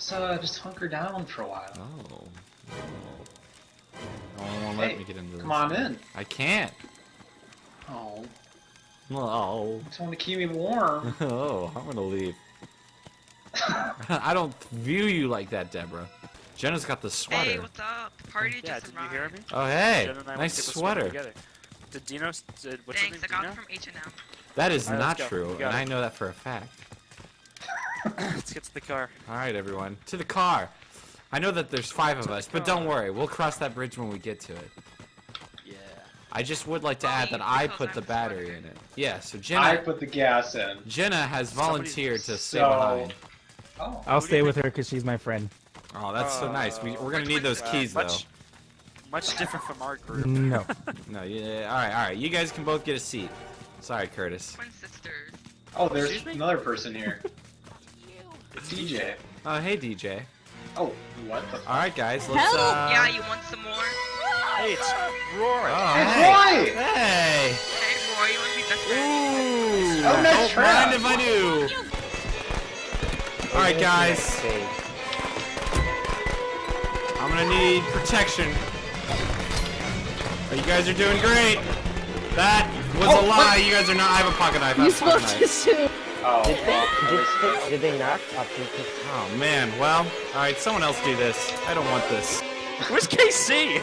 Let's uh, just hunker down for a while. Oh. No one won't let Hey, me get into this. Come on in. I can't. Oh, Oh. just want to keep me warm. Oh, I'm gonna leave. I don't view you like that, Deborah. Jenna's got the sweater. Hey, what's up? The party Yeah, just did you hear me? oh, hey, Jen and I nice to get the sweater. Did Dino? Did, what's Thanks, I got name? it from H&M. That is All right, not true, and got I know that for a fact. Dino? Let's get to the car. All right, everyone, to the car. I know that there's five of us, but don't worry, we'll cross that bridge when we get to it. Yeah. I just would like to add that I put the the battery in it. Yeah, so Jenna... I put the gas in. Jenna has volunteered to stay So- behind. Oh, I'll stay with her because she's my friend. Oh, that's so nice. We, Uh, we're gonna need those Uh, keys, much, Much different from our group. No. No, yeah. All right, all right. You guys can both get a seat. Sorry, Curtis. Twin sisters. oh, there's another person here. DJ. Oh, hey, DJ. Oh, what the? All right, guys. Let's. Help! Uh... yeah, you want some more? Hey, it's Rory. Oh, Hey, hey. Roy! Hey. Hey, Roy, you want to be best friends? Ooh. Oh, nice Don't trap. mind if I do. All right, guys. I'm gonna need protection. Oh, you guys are doing great. That was Oh, a lie. You guys are not. I have a pocket knife. I You have a pocket supposed knife. to sue. Oh, Did they, did, did they not? Oh, Oh man. Well, all right. Someone else do this. I don't want this. Where's KC?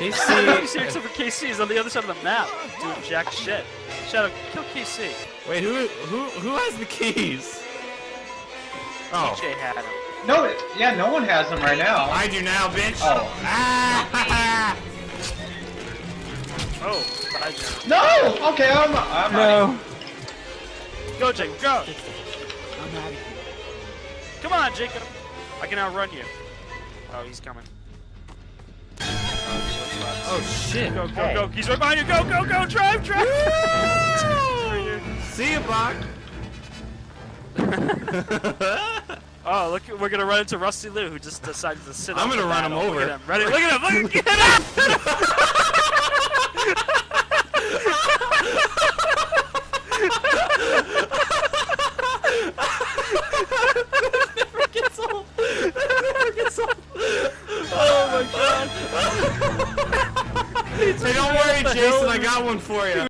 Nobody's KC. except for KC. He's on the other side of the map, doing jack shit. Shut up. Kill KC. Wait, who who who has the keys? Oh, TJ had him. no, yeah, no one has them right now. I do now, bitch. Oh. Ah! Oh, bye, Jenna. No! Okay, I'm, I'm No. Go, Jacob, go! Come on, Jacob! I can outrun you. Oh, he's coming. oh shit. Go, go, Hey. go! He's right behind you! Go, go, go! Drive, drive! See you, Bach. oh, look! We're gonna run into Rusty Lou, who just decided to sit. I'm gonna for run him over. Look at him! Ready? Look at him! Look at get Oh god. hey, don't worry, Jason. I got one for you.